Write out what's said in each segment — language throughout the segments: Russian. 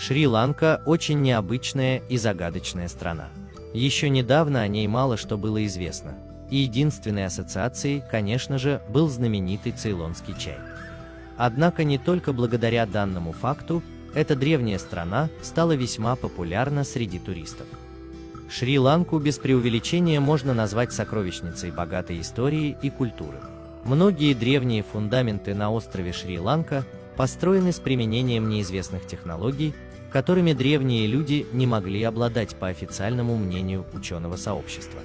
Шри-Ланка очень необычная и загадочная страна. Еще недавно о ней мало что было известно, и единственной ассоциацией, конечно же, был знаменитый цейлонский чай. Однако не только благодаря данному факту, эта древняя страна стала весьма популярна среди туристов. Шри-Ланку без преувеличения можно назвать сокровищницей богатой истории и культуры. Многие древние фундаменты на острове Шри-Ланка построены с применением неизвестных технологий, которыми древние люди не могли обладать по официальному мнению ученого сообщества.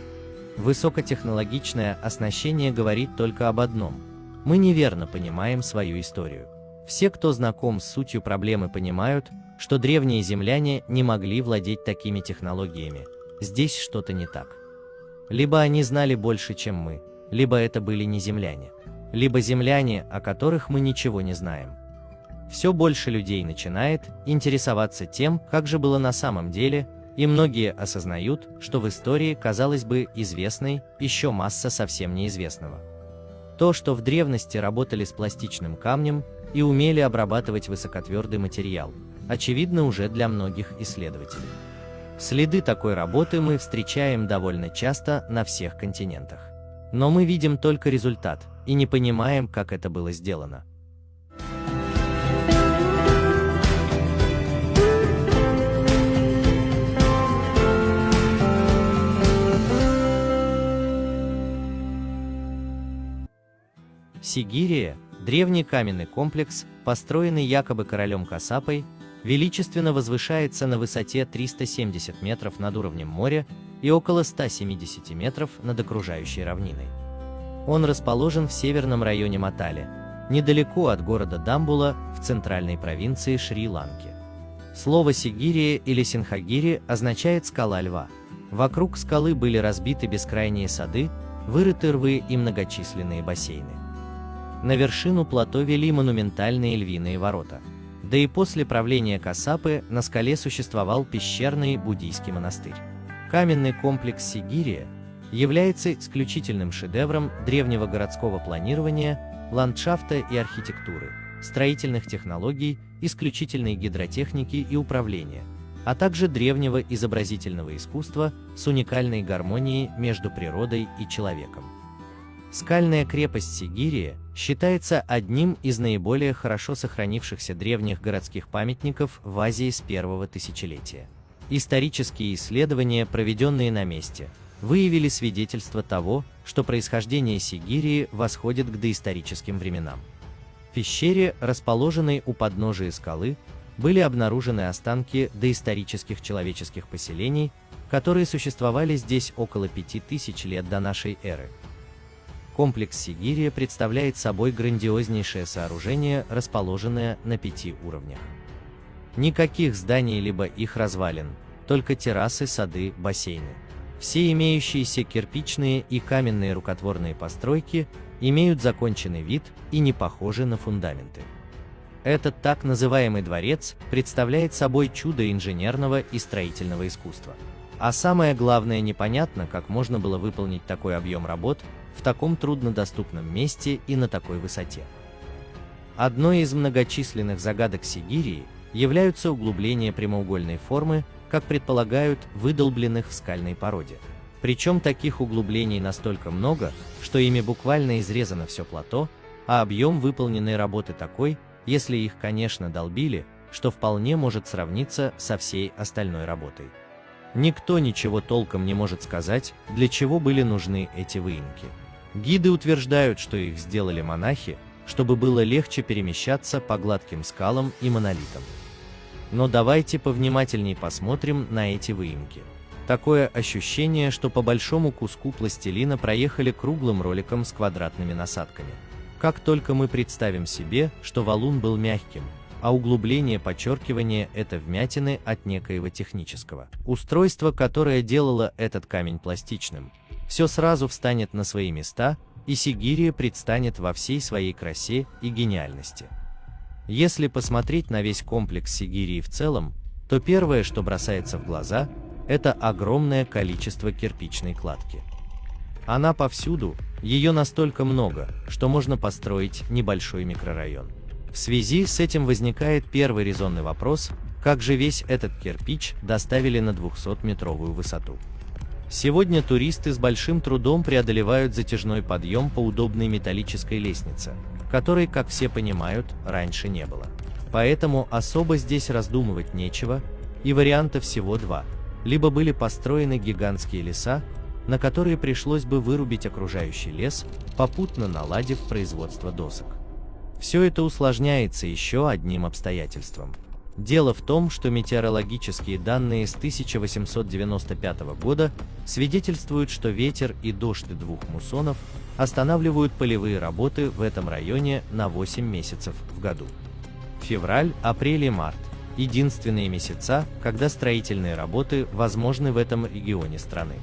Высокотехнологичное оснащение говорит только об одном – мы неверно понимаем свою историю. Все, кто знаком с сутью проблемы, понимают, что древние земляне не могли владеть такими технологиями. Здесь что-то не так. Либо они знали больше, чем мы, либо это были не земляне, либо земляне, о которых мы ничего не знаем. Все больше людей начинает интересоваться тем, как же было на самом деле, и многие осознают, что в истории, казалось бы, известной, еще масса совсем неизвестного. То, что в древности работали с пластичным камнем и умели обрабатывать высокотвердый материал, очевидно уже для многих исследователей. Следы такой работы мы встречаем довольно часто на всех континентах. Но мы видим только результат и не понимаем, как это было сделано. Сигирия – древний каменный комплекс, построенный якобы королем Касапой, величественно возвышается на высоте 370 метров над уровнем моря и около 170 метров над окружающей равниной. Он расположен в северном районе Матали, недалеко от города Дамбула в центральной провинции Шри-Ланки. Слово Сигирия или Синхагири означает «скала льва». Вокруг скалы были разбиты бескрайние сады, вырыты рвы и многочисленные бассейны. На вершину плато вели монументальные львиные ворота. Да и после правления Касапы на скале существовал пещерный буддийский монастырь. Каменный комплекс Сигирия является исключительным шедевром древнего городского планирования, ландшафта и архитектуры, строительных технологий, исключительной гидротехники и управления, а также древнего изобразительного искусства с уникальной гармонией между природой и человеком. Скальная крепость Сигирия считается одним из наиболее хорошо сохранившихся древних городских памятников в Азии с первого тысячелетия. Исторические исследования, проведенные на месте, выявили свидетельство того, что происхождение Сигирии восходит к доисторическим временам. В пещере, расположенной у подножия скалы, были обнаружены останки доисторических человеческих поселений, которые существовали здесь около 5000 лет до нашей эры. Комплекс Сигирия представляет собой грандиознейшее сооружение, расположенное на пяти уровнях. Никаких зданий либо их развалин, только террасы, сады, бассейны. Все имеющиеся кирпичные и каменные рукотворные постройки имеют законченный вид и не похожи на фундаменты. Этот так называемый дворец представляет собой чудо инженерного и строительного искусства. А самое главное непонятно, как можно было выполнить такой объем работ в таком труднодоступном месте и на такой высоте. Одной из многочисленных загадок Сигирии являются углубления прямоугольной формы, как предполагают, выдолбленных в скальной породе. Причем таких углублений настолько много, что ими буквально изрезано все плато, а объем выполненной работы такой, если их, конечно, долбили, что вполне может сравниться со всей остальной работой. Никто ничего толком не может сказать, для чего были нужны эти выемки. Гиды утверждают, что их сделали монахи, чтобы было легче перемещаться по гладким скалам и монолитам. Но давайте повнимательней посмотрим на эти выемки. Такое ощущение, что по большому куску пластилина проехали круглым роликом с квадратными насадками. Как только мы представим себе, что валун был мягким, а углубление подчеркивания – это вмятины от некоего технического устройства, которое делало этот камень пластичным, все сразу встанет на свои места, и Сигирия предстанет во всей своей красе и гениальности. Если посмотреть на весь комплекс Сигирии в целом, то первое, что бросается в глаза, это огромное количество кирпичной кладки. Она повсюду, ее настолько много, что можно построить небольшой микрорайон. В связи с этим возникает первый резонный вопрос, Как же весь этот кирпич доставили на 200-метровую высоту? Сегодня туристы с большим трудом преодолевают затяжной подъем по удобной металлической лестнице, которой, как все понимают, раньше не было. Поэтому особо здесь раздумывать нечего, и вариантов всего два. Либо были построены гигантские леса, на которые пришлось бы вырубить окружающий лес, попутно наладив производство досок. Все это усложняется еще одним обстоятельством – Дело в том, что метеорологические данные с 1895 года свидетельствуют, что ветер и дождь двух муссонов останавливают полевые работы в этом районе на 8 месяцев в году. Февраль, апрель и март – единственные месяца, когда строительные работы возможны в этом регионе страны.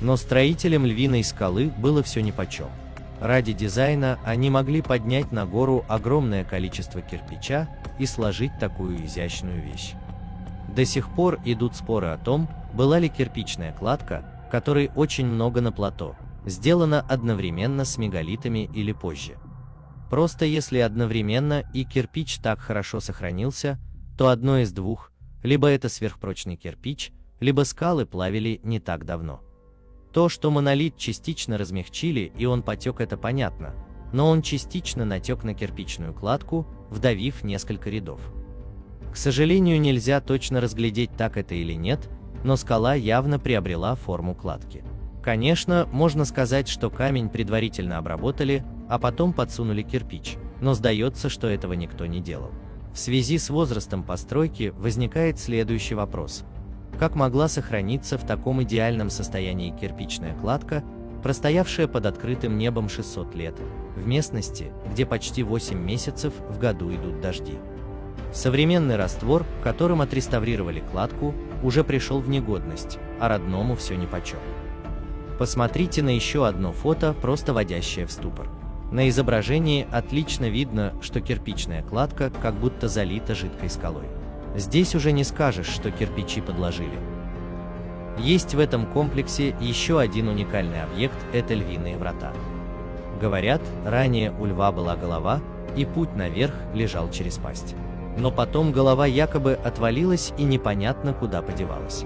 Но строителям Львиной скалы было все нипочем. Ради дизайна они могли поднять на гору огромное количество кирпича и сложить такую изящную вещь. До сих пор идут споры о том, была ли кирпичная кладка, которой очень много на плато, сделана одновременно с мегалитами или позже. Просто если одновременно и кирпич так хорошо сохранился, то одно из двух, либо это сверхпрочный кирпич, либо скалы плавили не так давно. То, что монолит частично размягчили и он потек, это понятно, но он частично натек на кирпичную кладку, вдавив несколько рядов. К сожалению, нельзя точно разглядеть, так это или нет, но скала явно приобрела форму кладки. Конечно, можно сказать, что камень предварительно обработали, а потом подсунули кирпич, но сдается, что этого никто не делал. В связи с возрастом постройки возникает следующий вопрос – как могла сохраниться в таком идеальном состоянии кирпичная кладка, простоявшая под открытым небом 600 лет, в местности, где почти 8 месяцев в году идут дожди. Современный раствор, которым отреставрировали кладку, уже пришел в негодность, а родному все нипочем. Посмотрите на еще одно фото, просто водящее в ступор. На изображении отлично видно, что кирпичная кладка как будто залита жидкой скалой. Здесь уже не скажешь, что кирпичи подложили. Есть в этом комплексе еще один уникальный объект – это львиные врата. Говорят, ранее у льва была голова, и путь наверх лежал через пасть. Но потом голова якобы отвалилась и непонятно куда подевалась.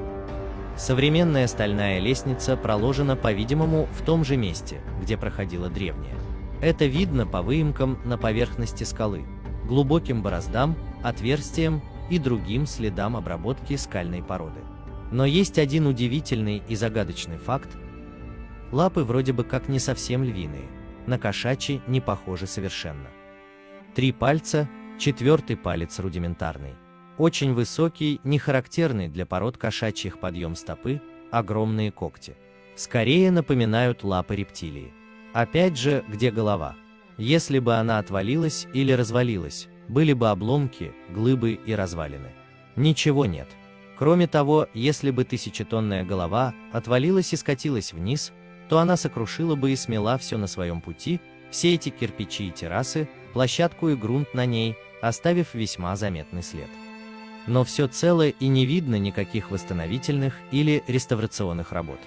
Современная стальная лестница проложена, по-видимому, в том же месте, где проходила древняя. Это видно по выемкам на поверхности скалы, глубоким бороздам, отверстиям и другим следам обработки скальной породы. Но есть один удивительный и загадочный факт. Лапы вроде бы как не совсем львиные, на кошачьи не похожи совершенно. Три пальца, четвертый палец рудиментарный. Очень высокий, не характерный для пород кошачьих подъем стопы, огромные когти. Скорее напоминают лапы рептилии. Опять же, где голова? Если бы она отвалилась или развалилась, были бы обломки, глыбы и развалины. Ничего нет. Кроме того, если бы тысячетонная голова отвалилась и скатилась вниз, то она сокрушила бы и смела все на своем пути, все эти кирпичи и террасы, площадку и грунт на ней, оставив весьма заметный след. Но все целое и не видно никаких восстановительных или реставрационных работ.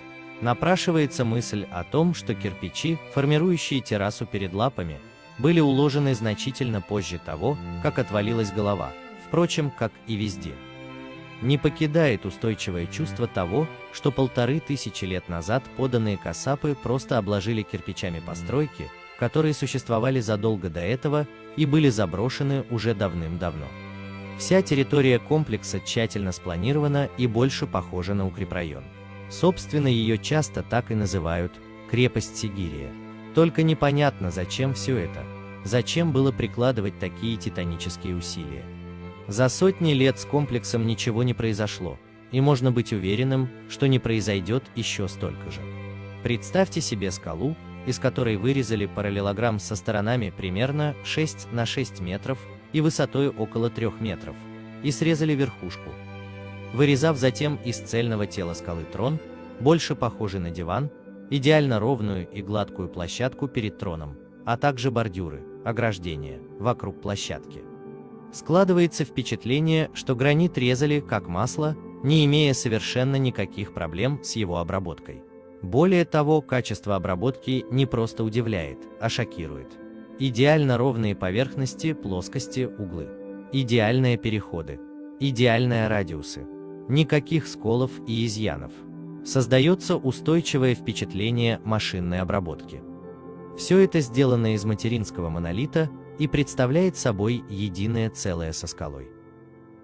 Напрашивается мысль о том, что кирпичи, формирующие террасу перед лапами, были уложены значительно позже того, как отвалилась голова, впрочем, как и везде. Не покидает устойчивое чувство того, что полторы тысячи лет назад поданные касапы просто обложили кирпичами постройки, которые существовали задолго до этого и были заброшены уже давным-давно. Вся территория комплекса тщательно спланирована и больше похожа на укрепрайон. Собственно, ее часто так и называют «крепость Сигирия». Только непонятно, зачем все это. Зачем было прикладывать такие титанические усилия. За сотни лет с комплексом ничего не произошло, и можно быть уверенным, что не произойдет еще столько же. Представьте себе скалу, из которой вырезали параллелограмм со сторонами примерно 6 на 6 метров и высотой около 3 метров, и срезали верхушку. Вырезав затем из цельного тела скалы трон, больше похожий на диван, идеально ровную и гладкую площадку перед троном, а также бордюры, ограждения, вокруг площадки. Складывается впечатление, что гранит резали как масло, не имея совершенно никаких проблем с его обработкой. Более того, качество обработки не просто удивляет, а шокирует. Идеально ровные поверхности, плоскости, углы. Идеальные переходы. идеальная радиусы. Никаких сколов и изъянов. Создается устойчивое впечатление машинной обработки. Все это сделано из материнского монолита и представляет собой единое целое со скалой.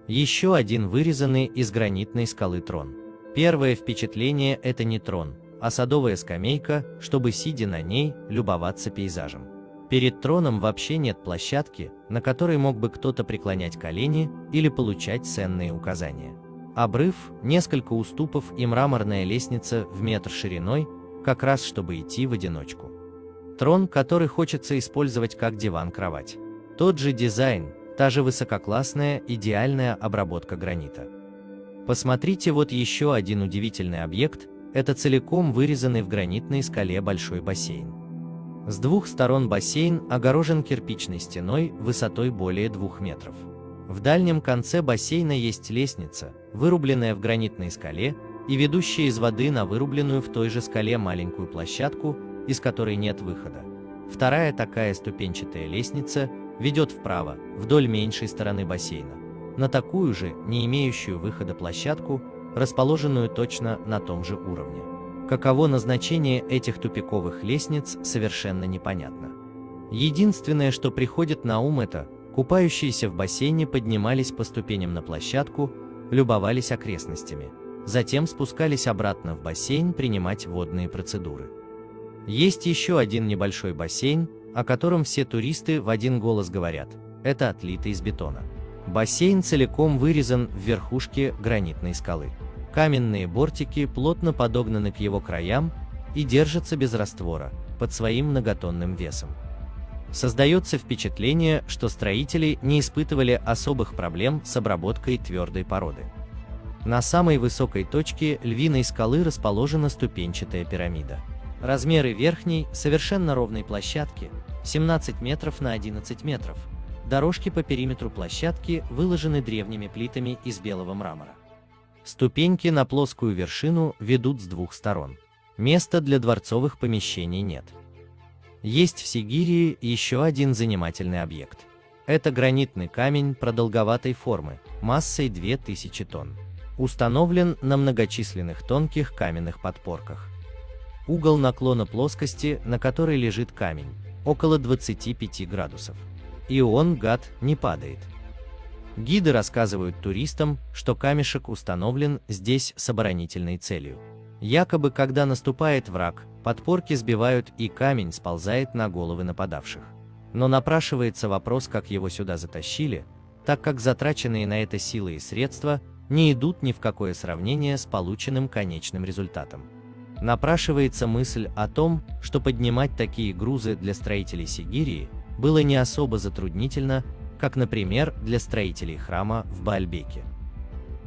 Еще один вырезанный из гранитной скалы трон. Первое впечатление – это не трон, а садовая скамейка, чтобы, сидя на ней, любоваться пейзажем. Перед троном вообще нет площадки, на которой мог бы кто-то преклонять колени или получать ценные указания. Обрыв, несколько уступов и мраморная лестница в метр шириной, как раз чтобы идти в одиночку. Трон, который хочется использовать как диван-кровать. Тот же дизайн, та же высококлассная, идеальная обработка гранита. Посмотрите вот еще один удивительный объект, это целиком вырезанный в гранитной скале большой бассейн. С двух сторон бассейн огорожен кирпичной стеной высотой более двух метров. В дальнем конце бассейна есть лестница, вырубленная в гранитной скале и ведущая из воды на вырубленную в той же скале маленькую площадку, из которой нет выхода. Вторая такая ступенчатая лестница ведет вправо, вдоль меньшей стороны бассейна, на такую же, не имеющую выхода площадку, расположенную точно на том же уровне. Каково назначение этих тупиковых лестниц, совершенно непонятно. Единственное, что приходит на ум это, купающиеся в бассейне поднимались по ступеням на площадку, любовались окрестностями, затем спускались обратно в бассейн принимать водные процедуры. Есть еще один небольшой бассейн, о котором все туристы в один голос говорят, это отлито из бетона. Бассейн целиком вырезан в верхушке гранитной скалы. Каменные бортики плотно подогнаны к его краям и держатся без раствора, под своим многотонным весом. Создается впечатление, что строители не испытывали особых проблем с обработкой твердой породы. На самой высокой точке львиной скалы расположена ступенчатая пирамида. Размеры верхней, совершенно ровной площадки 17 метров на 11 метров. Дорожки по периметру площадки выложены древними плитами из белого мрамора. Ступеньки на плоскую вершину ведут с двух сторон. Места для дворцовых помещений нет. Есть в Сигирии еще один занимательный объект. Это гранитный камень продолговатой формы, массой 2000 тонн. Установлен на многочисленных тонких каменных подпорках. Угол наклона плоскости, на которой лежит камень, около 25 градусов. И он, гад, не падает. Гиды рассказывают туристам, что камешек установлен здесь с оборонительной целью. Якобы, когда наступает враг, подпорки сбивают и камень сползает на головы нападавших. Но напрашивается вопрос, как его сюда затащили, так как затраченные на это силы и средства не идут ни в какое сравнение с полученным конечным результатом напрашивается мысль о том, что поднимать такие грузы для строителей Сигирии было не особо затруднительно, как, например, для строителей храма в Баальбеке.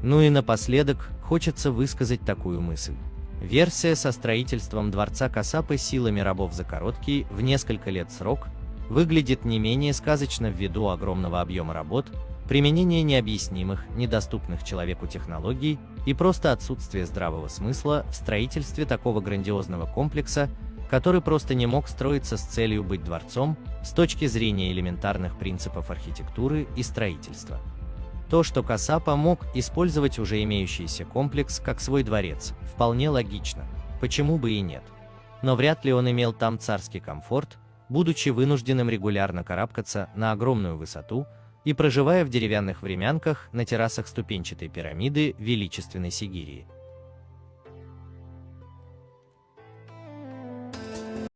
Ну и напоследок хочется высказать такую мысль. Версия со строительством дворца Касапы силами рабов за короткий, в несколько лет срок, выглядит не менее сказочно ввиду огромного объема работ, применение необъяснимых, недоступных человеку технологий и просто отсутствие здравого смысла в строительстве такого грандиозного комплекса, который просто не мог строиться с целью быть дворцом с точки зрения элементарных принципов архитектуры и строительства. То, что Касапа мог использовать уже имеющийся комплекс как свой дворец, вполне логично, почему бы и нет. Но вряд ли он имел там царский комфорт, будучи вынужденным регулярно карабкаться на огромную высоту, и проживая в деревянных времянках на террасах ступенчатой пирамиды величественной Сигирии.